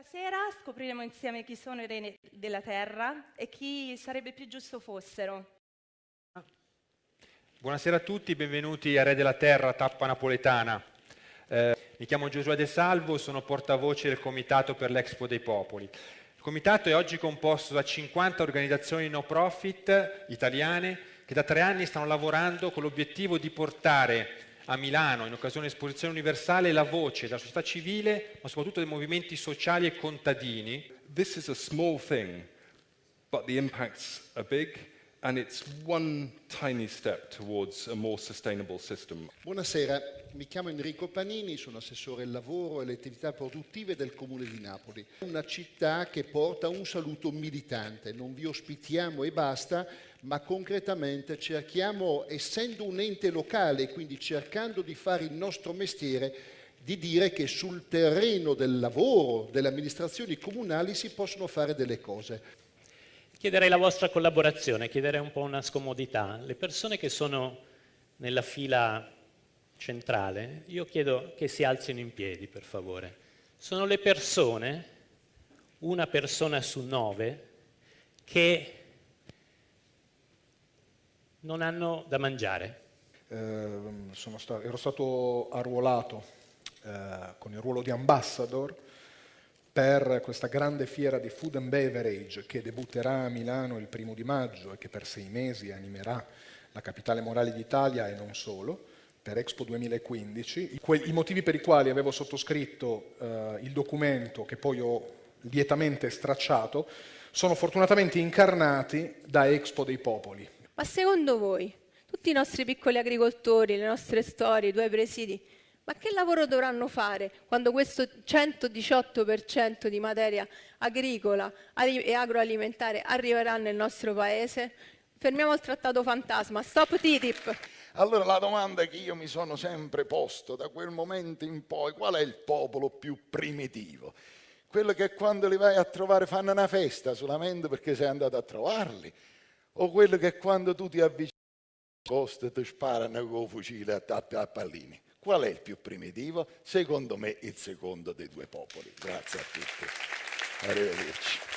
Stasera scopriremo insieme chi sono i re della terra e chi sarebbe più giusto fossero. Buonasera a tutti, benvenuti a Re della Terra, tappa napoletana. Eh, mi chiamo Giosuè De Salvo, sono portavoce del Comitato per l'Expo dei Popoli. Il comitato è oggi composto da 50 organizzazioni no profit italiane che da tre anni stanno lavorando con l'obiettivo di portare a Milano, in occasione dell'esposizione universale, la voce della società civile, ma soprattutto dei movimenti sociali e contadini. This is a small thing, but the impacts are big Buonasera, mi chiamo Enrico Panini, sono assessore al lavoro e alle attività produttive del Comune di Napoli. Una città che porta un saluto militante, non vi ospitiamo e basta, ma concretamente cerchiamo, essendo un ente locale, quindi cercando di fare il nostro mestiere, di dire che sul terreno del lavoro delle amministrazioni comunali si possono fare delle cose. Chiederei la vostra collaborazione, chiederei un po' una scomodità. Le persone che sono nella fila centrale, io chiedo che si alzino in piedi, per favore. Sono le persone, una persona su nove, che non hanno da mangiare. Eh, stato, ero stato arruolato eh, con il ruolo di ambassador per questa grande fiera di food and beverage che debutterà a Milano il primo di maggio e che per sei mesi animerà la capitale morale d'Italia e non solo, per Expo 2015. I, motivi per i quali avevo sottoscritto eh, il documento che poi ho lietamente stracciato sono fortunatamente incarnati da Expo dei Popoli. Ma secondo voi, tutti i nostri piccoli agricoltori, le nostre storie, i due presidi, ma che lavoro dovranno fare quando questo 118% di materia agricola e agroalimentare arriverà nel nostro paese? Fermiamo il trattato fantasma, stop TTIP. Allora la domanda che io mi sono sempre posto da quel momento in poi, qual è il popolo più primitivo? Quello che quando li vai a trovare fanno una festa solamente perché sei andato a trovarli? o quello che quando tu ti avvicini costa ti sparano con il fucile a, a, a pallini. Qual è il più primitivo? Secondo me il secondo dei due popoli. Grazie a tutti. Arrivederci.